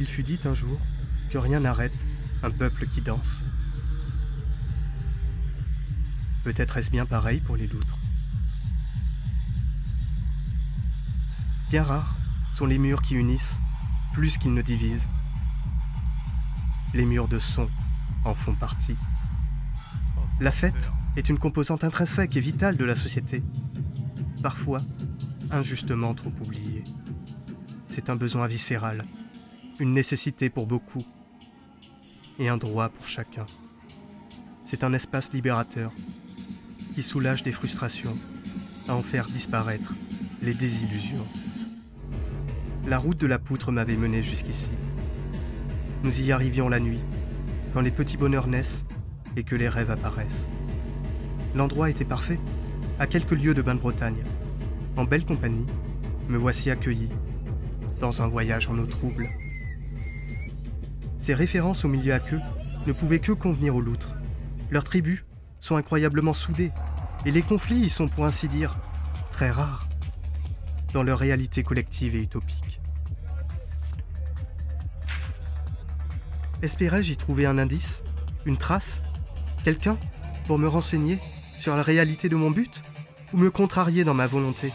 Il fut dit un jour que rien n'arrête un peuple qui danse. Peut-être est-ce bien pareil pour les loutres. Bien rares sont les murs qui unissent plus qu'ils ne divisent. Les murs de son en font partie. La fête est une composante intrinsèque et vitale de la société, parfois injustement trop oubliée. C'est un besoin viscéral, une nécessité pour beaucoup et un droit pour chacun. C'est un espace libérateur qui soulage des frustrations à en faire disparaître les désillusions. La route de la poutre m'avait mené jusqu'ici. Nous y arrivions la nuit, quand les petits bonheurs naissent et que les rêves apparaissent. L'endroit était parfait, à quelques lieues de Bain-de-Bretagne. En belle compagnie, me voici accueilli, dans un voyage en eau trouble. Ces références au milieu à queue ne pouvaient que convenir aux loutres. Leurs tribus sont incroyablement soudées, et les conflits y sont pour ainsi dire très rares, dans leur réalité collective et utopique. Espérais-je y trouver un indice, une trace, quelqu'un pour me renseigner sur la réalité de mon but ou me contrarier dans ma volonté?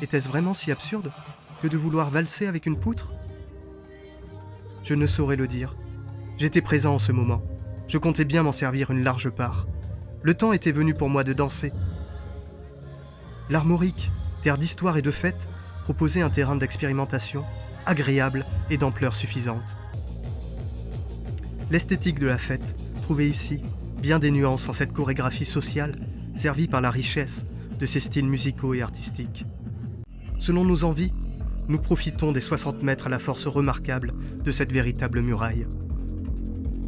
Était-ce vraiment si absurde que de vouloir valser avec une poutre Je ne saurais le dire. J'étais présent en ce moment. Je comptais bien m'en servir une large part. Le temps était venu pour moi de danser. L'Armorique, terre d'histoire et de fête, proposait un terrain d'expérimentation, agréable et d'ampleur suffisante. L'esthétique de la fête trouvait ici bien des nuances en cette chorégraphie sociale, servie par la richesse de ses styles musicaux et artistiques. Selon nos envies, nous profitons des 60 mètres à la force remarquable de cette véritable muraille.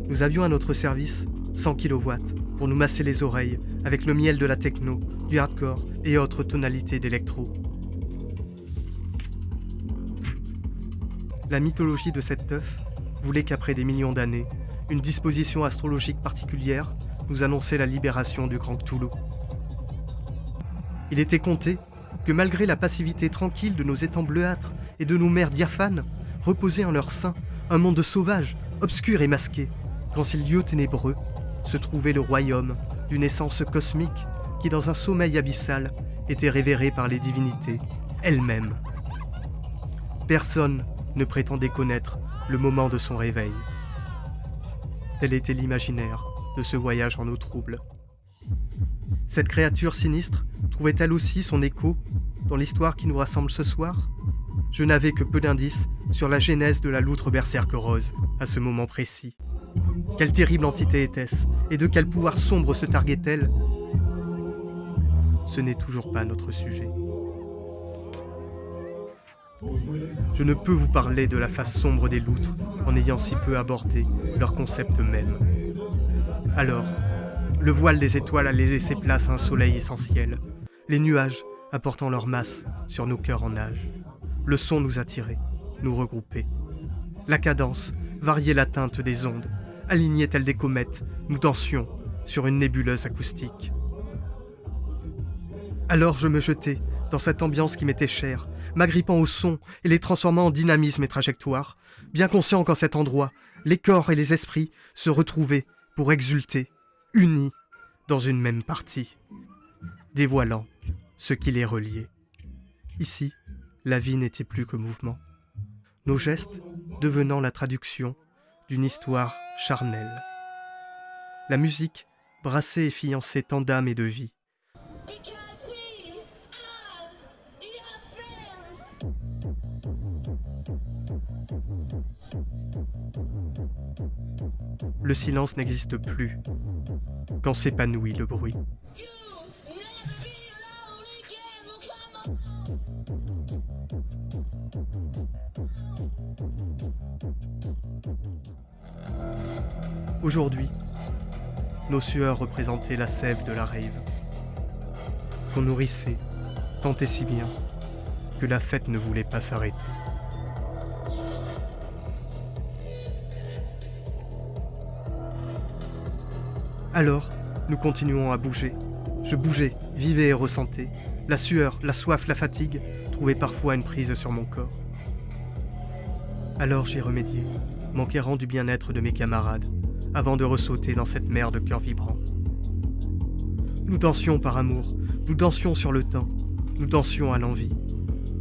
Nous avions à notre service 100 kW pour nous masser les oreilles avec le miel de la techno, du hardcore et autres tonalités d'électro. La mythologie de cette teuf voulait qu'après des millions d'années, une disposition astrologique particulière nous annonçait la libération du Grand Cthulhu. Il était compté que malgré la passivité tranquille de nos étangs bleuâtres et de nos mers diaphanes, reposait en leur sein un monde sauvage, obscur et masqué, dans ces lieux ténébreux se trouvait le royaume d'une essence cosmique qui, dans un sommeil abyssal, était révéré par les divinités elles-mêmes. Personne ne prétendait connaître le moment de son réveil. Tel était l'imaginaire de ce voyage en eau trouble. Cette créature sinistre trouvait-elle aussi son écho dans l'histoire qui nous rassemble ce soir? Je n'avais que peu d'indices sur la genèse de la loutre berserque rose à ce moment précis. Quelle terrible entité était-ce Et de quel pouvoir sombre se targuait-elle? Ce n'est toujours pas notre sujet. Je ne peux vous parler de la face sombre des loutres en ayant si peu abordé leur concept même. Alors, le voile des étoiles allait laisser place à un soleil essentiel, les nuages apportant leur masse sur nos cœurs en nage. Le son nous attirait, nous regroupait. La cadence variait la teinte des ondes, alignait telles des comètes, nous dansions sur une nébuleuse acoustique. Alors je me jetai dans cette ambiance qui m'était chère, m'agrippant au son et les transformant en dynamisme et trajectoire, bien conscient qu'en cet endroit, les corps et les esprits se retrouvaient pour exulter, unis dans une même partie, dévoilant ce qui les reliait. Ici, la vie n'était plus que mouvement, nos gestes devenant la traduction d'une histoire charnelle. La musique brassait et fiançait tant d'âme et de vie. Le silence n'existe plus quand s'épanouit le bruit. Aujourd'hui, nos sueurs représentaient la sève de la rave, qu'on nourrissait tant et si bien que la fête ne voulait pas s'arrêter. Alors, nous continuons à bouger. Je bougeais, vivais et ressentais. La sueur, la soif, la fatigue trouvaient parfois une prise sur mon corps. Alors j'ai remédié, m'enquérant du bien-être de mes camarades, avant de ressauter dans cette mer de cœurs vibrants. Nous dansions par amour, nous dansions sur le temps, nous dansions à l'envie,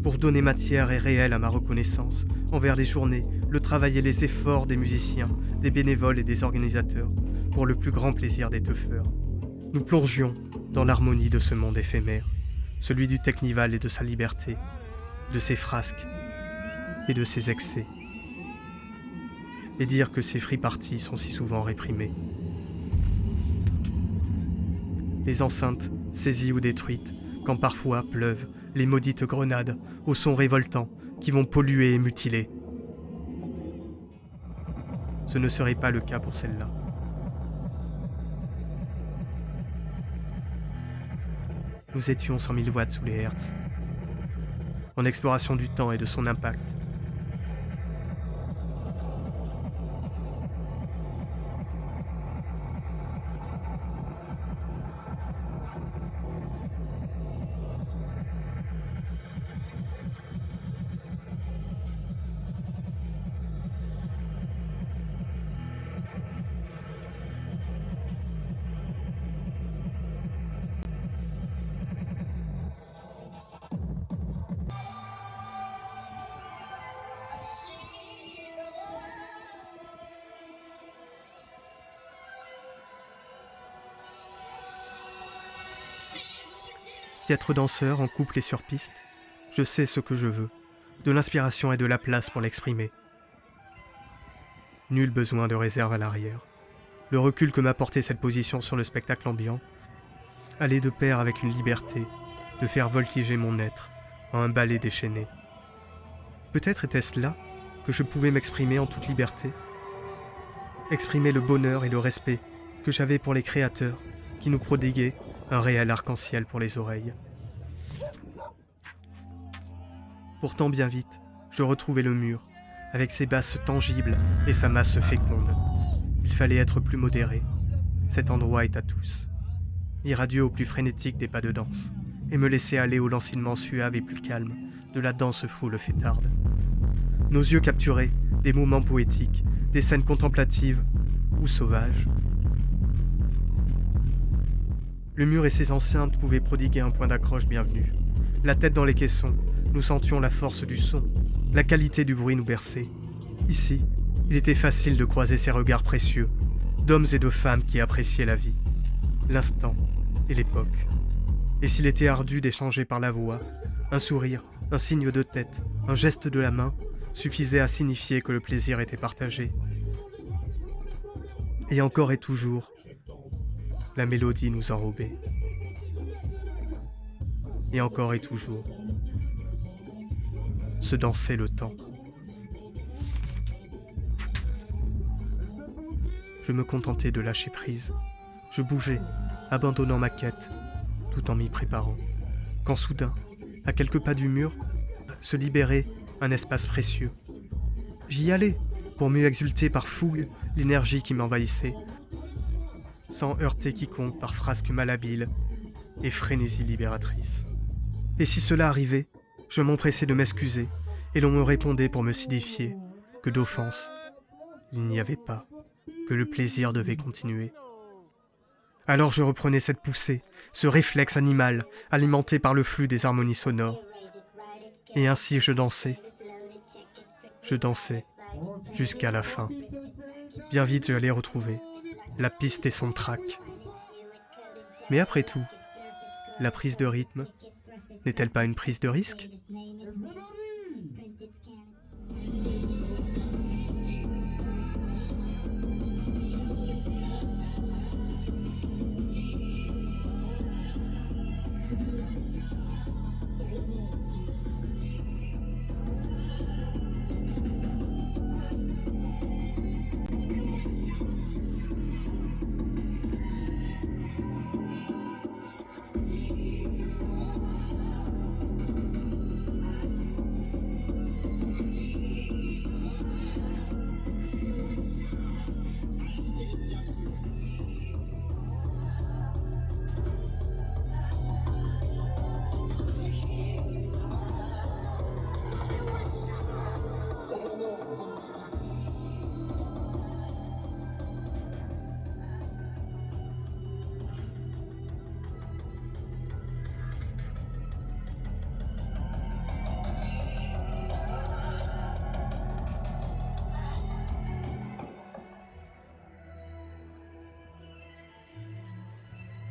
pour donner matière et réelle à ma reconnaissance envers les journées, le travail et les efforts des musiciens, des bénévoles et des organisateurs, pour le plus grand plaisir des teufeurs. Nous plongions dans l'harmonie de ce monde éphémère, celui du Technival et de sa liberté, de ses frasques et de ses excès. Et dire que ces free sont si souvent réprimés. Les enceintes, saisies ou détruites, quand parfois pleuvent les maudites grenades au son révoltant qui vont polluer et mutiler. Ce ne serait pas le cas pour celle-là. Nous étions 100 000 watts sous les Hertz, en exploration du temps et de son impact. Être danseur en couple et sur piste, je sais ce que je veux, de l'inspiration et de la place pour l'exprimer. Nul besoin de réserve à l'arrière. Le recul que m'a porté cette position sur le spectacle ambiant allait de pair avec une liberté de faire voltiger mon être en un ballet déchaîné. Peut-être était-ce là que je pouvais m'exprimer en toute liberté, exprimer le bonheur et le respect que j'avais pour les créateurs qui nous prodiguaient un réel arc-en-ciel pour les oreilles. Pourtant bien vite, je retrouvais le mur, avec ses basses tangibles et sa masse féconde. Il fallait être plus modéré. Cet endroit est à tous. Irradieux au plus frénétique des pas de danse, et me laisser aller au lancinement suave et plus calme de la danse foule fêtarde. Nos yeux capturaient des moments poétiques, des scènes contemplatives ou sauvages, le mur et ses enceintes pouvaient prodiguer un point d'accroche bienvenu. La tête dans les caissons, nous sentions la force du son, la qualité du bruit nous berçait. Ici, il était facile de croiser ces regards précieux, d'hommes et de femmes qui appréciaient la vie, l'instant et l'époque. Et s'il était ardu d'échanger par la voix, un sourire, un signe de tête, un geste de la main suffisait à signifier que le plaisir était partagé. Et encore et toujours, la mélodie nous enrobait. Et encore et toujours, se dansait le temps. Je me contentais de lâcher prise. Je bougeais, abandonnant ma quête, tout en m'y préparant. Quand soudain, à quelques pas du mur, se libérait un espace précieux. J'y allais, pour mieux exulter par fougue l'énergie qui m'envahissait, sans heurter quiconque par frasques malhabiles et frénésie libératrice. Et si cela arrivait, je m'empressais de m'excuser, et l'on me répondait pour me signifier que d'offense, il n'y avait pas, que le plaisir devait continuer. Alors je reprenais cette poussée, ce réflexe animal alimenté par le flux des harmonies sonores. Et ainsi je dansais. Je dansais jusqu'à la fin. Bien vite je l'ai retrouvé la piste et son trac. Mais après tout, la prise de rythme n'est-elle pas une prise de risque?